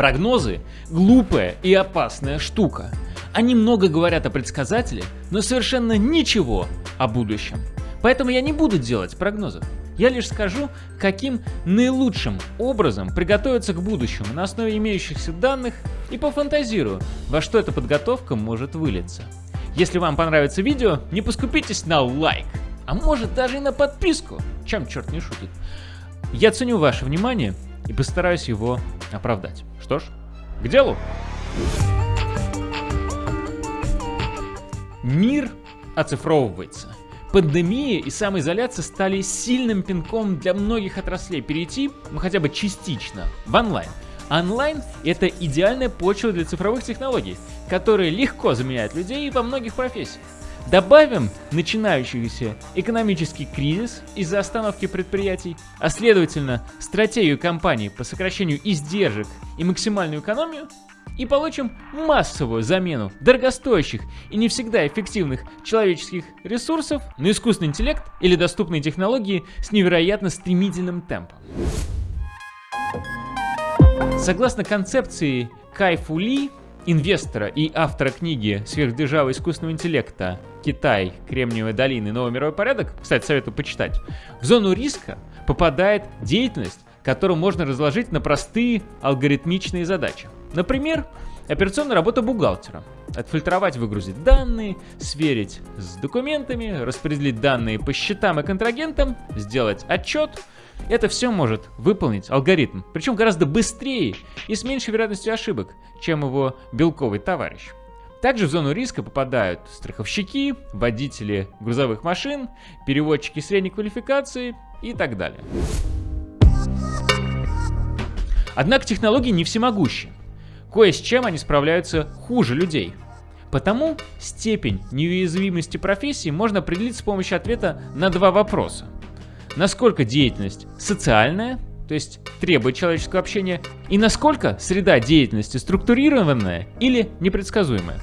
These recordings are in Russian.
Прогнозы – глупая и опасная штука. Они много говорят о предсказателе, но совершенно ничего о будущем. Поэтому я не буду делать прогнозов. Я лишь скажу, каким наилучшим образом приготовиться к будущему на основе имеющихся данных и пофантазирую, во что эта подготовка может вылиться. Если вам понравится видео, не поскупитесь на лайк, а может даже и на подписку, чем черт не шутит. Я ценю ваше внимание и постараюсь его оправдать. Что ж, к делу. Мир оцифровывается. Пандемия и самоизоляция стали сильным пинком для многих отраслей перейти, ну хотя бы частично, в онлайн. Онлайн — это идеальная почва для цифровых технологий, которые легко заменяют людей во многих профессиях. Добавим начинающийся экономический кризис из-за остановки предприятий, а следовательно стратегию компаний по сокращению издержек и максимальную экономию, и получим массовую замену дорогостоящих и не всегда эффективных человеческих ресурсов на искусственный интеллект или доступные технологии с невероятно стремительным темпом. Согласно концепции Кайфу Ли, инвестора и автора книги «Сверхдержава искусственного интеллекта. Китай, Кремниевая долина и новый мировой порядок», кстати, советую почитать, в зону риска попадает деятельность, которую можно разложить на простые алгоритмичные задачи. Например, операционная работа бухгалтера. Отфильтровать, выгрузить данные, сверить с документами, распределить данные по счетам и контрагентам, сделать отчет. Это все может выполнить алгоритм, причем гораздо быстрее и с меньшей вероятностью ошибок, чем его белковый товарищ. Также в зону риска попадают страховщики, водители грузовых машин, переводчики средней квалификации и так далее. Однако технологии не всемогущи. Кое с чем они справляются хуже людей. Потому степень неуязвимости профессии можно определить с помощью ответа на два вопроса. Насколько деятельность социальная, то есть требует человеческого общения, и насколько среда деятельности структурированная или непредсказуемая.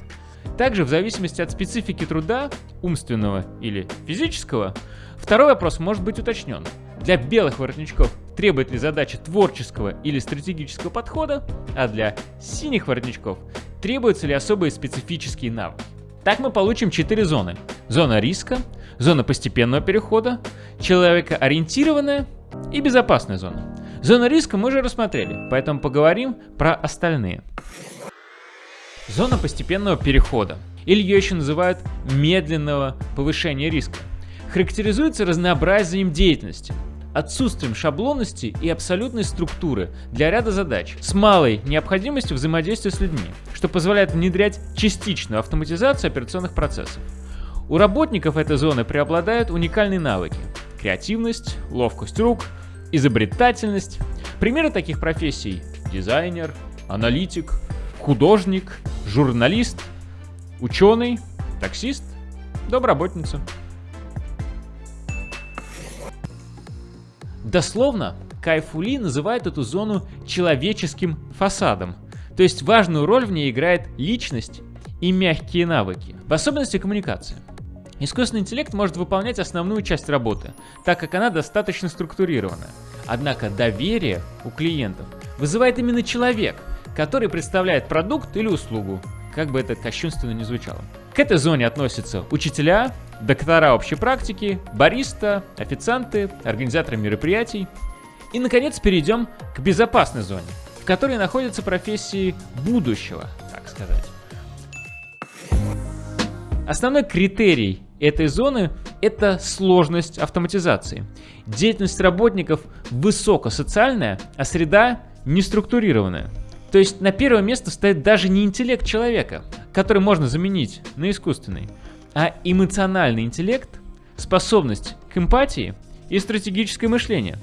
Также в зависимости от специфики труда, умственного или физического, второй вопрос может быть уточнен. Для белых воротничков требует ли задача творческого или стратегического подхода, а для синих воротничков требуются ли особые специфические навыки. Так мы получим четыре зоны. Зона риска, зона постепенного перехода, человекоориентированная и безопасная зона. Зона риска мы уже рассмотрели, поэтому поговорим про остальные. Зона постепенного перехода, или ее еще называют медленного повышения риска, характеризуется разнообразием деятельности – отсутствием шаблонности и абсолютной структуры для ряда задач с малой необходимостью взаимодействия с людьми, что позволяет внедрять частичную автоматизацию операционных процессов. У работников этой зоны преобладают уникальные навыки – креативность, ловкость рук, изобретательность. Примеры таких профессий – дизайнер, аналитик, художник, журналист, ученый, таксист, домработница. Дословно, Кайфули называет эту зону человеческим фасадом, то есть важную роль в ней играет личность и мягкие навыки, в особенности коммуникация. Искусственный интеллект может выполнять основную часть работы, так как она достаточно структурирована. Однако доверие у клиентов вызывает именно человек, который представляет продукт или услугу, как бы это кощунственно не звучало. К этой зоне относятся учителя, доктора общей практики, бариста, официанты, организаторы мероприятий. И, наконец, перейдем к безопасной зоне, в которой находятся профессии будущего, так сказать. Основной критерий этой зоны – это сложность автоматизации. Деятельность работников высокосоциальная, а среда неструктурированная. То есть на первое место стоит даже не интеллект человека, который можно заменить на искусственный, а эмоциональный интеллект, способность к эмпатии и стратегическое мышление.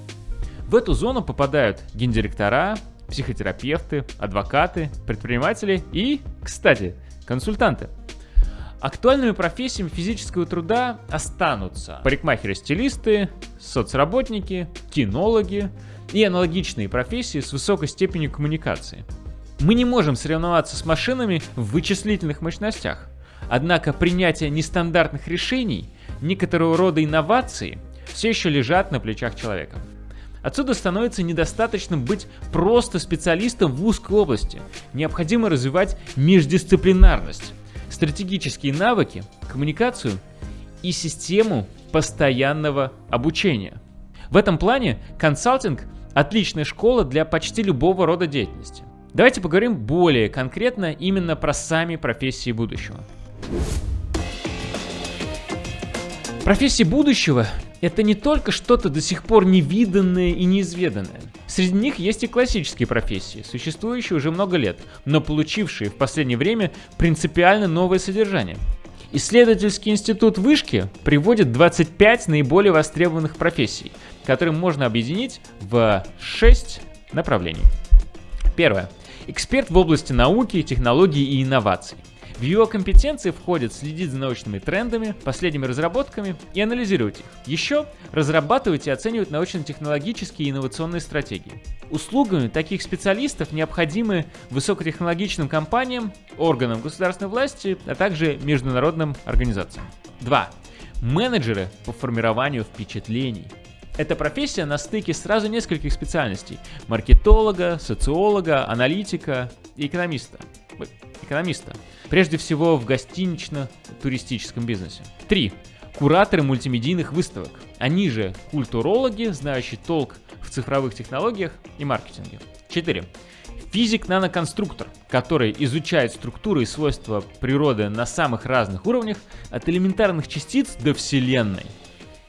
В эту зону попадают гендиректора, психотерапевты, адвокаты, предприниматели и, кстати, консультанты. Актуальными профессиями физического труда останутся парикмахеры-стилисты, соцработники, кинологи и аналогичные профессии с высокой степенью коммуникации. Мы не можем соревноваться с машинами в вычислительных мощностях, Однако принятие нестандартных решений, некоторого рода инновации все еще лежат на плечах человека. Отсюда становится недостаточным быть просто специалистом в узкой области. Необходимо развивать междисциплинарность, стратегические навыки, коммуникацию и систему постоянного обучения. В этом плане консалтинг – отличная школа для почти любого рода деятельности. Давайте поговорим более конкретно именно про сами профессии будущего. Профессии будущего – это не только что-то до сих пор невиданное и неизведанное. Среди них есть и классические профессии, существующие уже много лет, но получившие в последнее время принципиально новое содержание. Исследовательский институт Вышки приводит 25 наиболее востребованных профессий, которые можно объединить в 6 направлений. Первое. Эксперт в области науки, технологий и инноваций. В его компетенции входит следить за научными трендами, последними разработками и анализировать их. Еще разрабатывать и оценивать научно-технологические и инновационные стратегии. Услугами таких специалистов необходимы высокотехнологичным компаниям, органам государственной власти, а также международным организациям. 2. Менеджеры по формированию впечатлений. Эта профессия на стыке сразу нескольких специальностей – маркетолога, социолога, аналитика и экономиста. Экономиста. Прежде всего в гостинично-туристическом бизнесе. 3. Кураторы мультимедийных выставок. Они же культурологи, знающие толк в цифровых технологиях и маркетинге. 4. Физик-наноконструктор, который изучает структуры и свойства природы на самых разных уровнях, от элементарных частиц до Вселенной.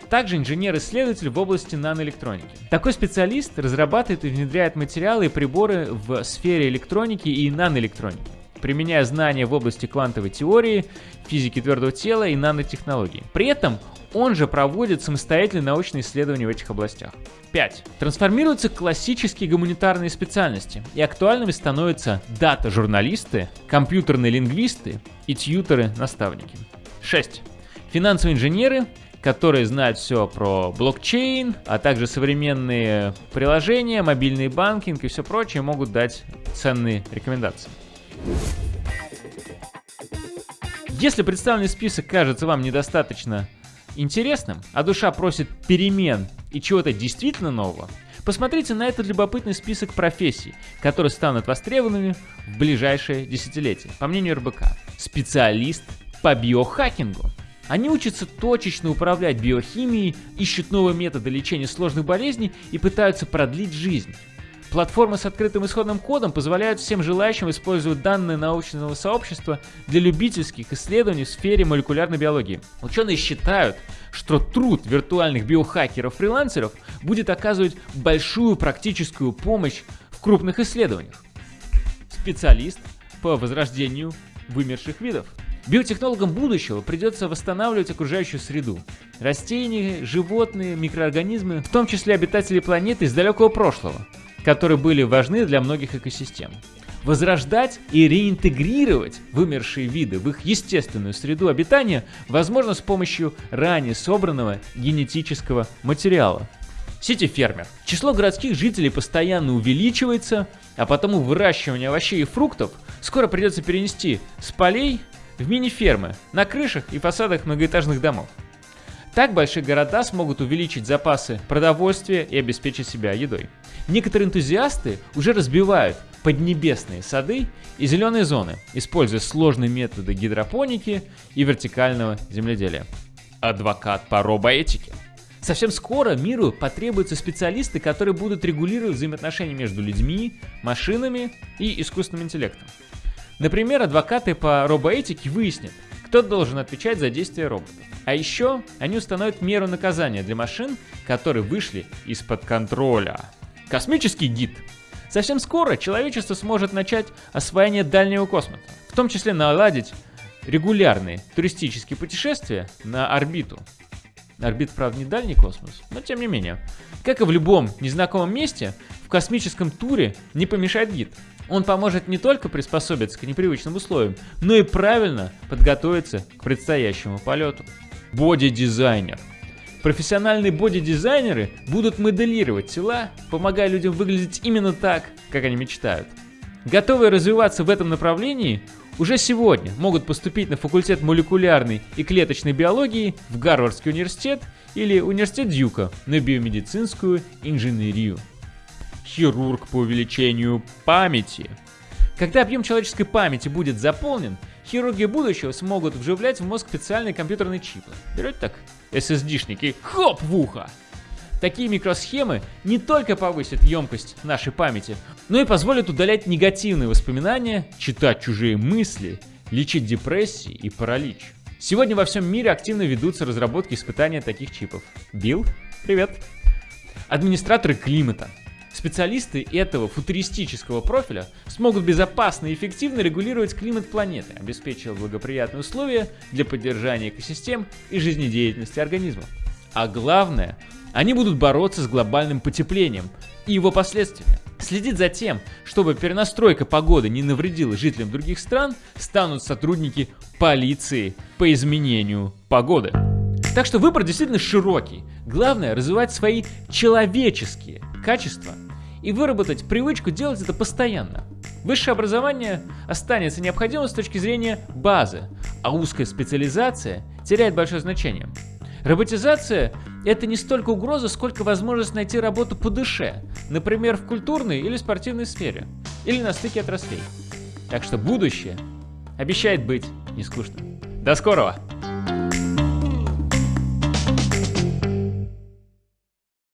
Также инженер-исследователь в области наноэлектроники. Такой специалист разрабатывает и внедряет материалы и приборы в сфере электроники и наноэлектроники, применяя знания в области квантовой теории, физики твердого тела и нанотехнологий. При этом он же проводит самостоятельные научные исследования в этих областях. 5. Трансформируются классические гуманитарные специальности, и актуальными становятся дата-журналисты, компьютерные лингвисты и тьютеры-наставники. 6. Финансовые инженеры, которые знают все про блокчейн, а также современные приложения, мобильный банкинг и все прочее, могут дать ценные рекомендации. Если представленный список кажется вам недостаточно интересным, а душа просит перемен и чего-то действительно нового, посмотрите на этот любопытный список профессий, которые станут востребованными в ближайшее десятилетие, по мнению РБК. Специалист по биохакингу. Они учатся точечно управлять биохимией, ищут новые методы лечения сложных болезней и пытаются продлить жизнь. Платформы с открытым исходным кодом позволяют всем желающим использовать данные научного сообщества для любительских исследований в сфере молекулярной биологии. Ученые считают, что труд виртуальных биохакеров-фрилансеров будет оказывать большую практическую помощь в крупных исследованиях. Специалист по возрождению вымерших видов. Биотехнологам будущего придется восстанавливать окружающую среду. Растения, животные, микроорганизмы, в том числе обитатели планеты из далекого прошлого, которые были важны для многих экосистем. Возрождать и реинтегрировать вымершие виды в их естественную среду обитания возможно с помощью ранее собранного генетического материала. Сити-фермер. Число городских жителей постоянно увеличивается, а потому выращивание овощей и фруктов скоро придется перенести с полей в мини-фермы на крышах и фасадах многоэтажных домов. Так большие города смогут увеличить запасы продовольствия и обеспечить себя едой. Некоторые энтузиасты уже разбивают поднебесные сады и зеленые зоны, используя сложные методы гидропоники и вертикального земледелия. Адвокат по робоэтике. Совсем скоро миру потребуются специалисты, которые будут регулировать взаимоотношения между людьми, машинами и искусственным интеллектом. Например, адвокаты по робоэтике выяснят, кто должен отвечать за действия роботов. А еще они установят меру наказания для машин, которые вышли из-под контроля. Космический гид. Совсем скоро человечество сможет начать освоение дальнего космоса, в том числе наладить регулярные туристические путешествия на орбиту. Орбит, правда, не дальний космос, но тем не менее. Как и в любом незнакомом месте, в космическом туре не помешает гид. Он поможет не только приспособиться к непривычным условиям, но и правильно подготовиться к предстоящему полету. Боди-дизайнер. Профессиональные боди-дизайнеры будут моделировать тела, помогая людям выглядеть именно так, как они мечтают. Готовые развиваться в этом направлении, уже сегодня могут поступить на факультет молекулярной и клеточной биологии в Гарвардский университет или университет Дьюка на биомедицинскую инженерию. Хирург по увеличению памяти. Когда объем человеческой памяти будет заполнен, хирурги будущего смогут вживлять в мозг специальные компьютерные чипы. Берете так SSD-шники, хоп в ухо! Такие микросхемы не только повысят емкость нашей памяти, но и позволят удалять негативные воспоминания, читать чужие мысли, лечить депрессии и паралич. Сегодня во всем мире активно ведутся разработки и испытания таких чипов. Билл, привет! Администраторы климата. Специалисты этого футуристического профиля смогут безопасно и эффективно регулировать климат планеты, обеспечивая благоприятные условия для поддержания экосистем и жизнедеятельности организмов. А главное, они будут бороться с глобальным потеплением и его последствиями. Следить за тем, чтобы перенастройка погоды не навредила жителям других стран, станут сотрудники полиции по изменению погоды. Так что выбор действительно широкий. Главное развивать свои человеческие качества и выработать привычку делать это постоянно. Высшее образование останется необходимым с точки зрения базы, а узкая специализация теряет большое значение. Роботизация – это не столько угроза, сколько возможность найти работу по душе, например, в культурной или спортивной сфере, или на стыке отраслей. Так что будущее обещает быть нескучным. До скорого!